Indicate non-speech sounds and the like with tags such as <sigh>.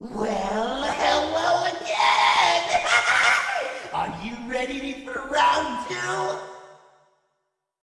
Well, hello again! <laughs> Are you ready for round